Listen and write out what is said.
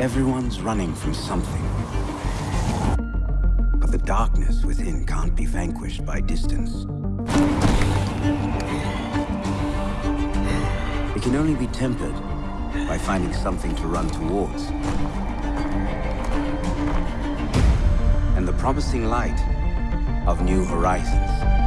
Everyone's running from something. But the darkness within can't be vanquished by distance. It can only be tempered by finding something to run towards. And the promising light of new horizons.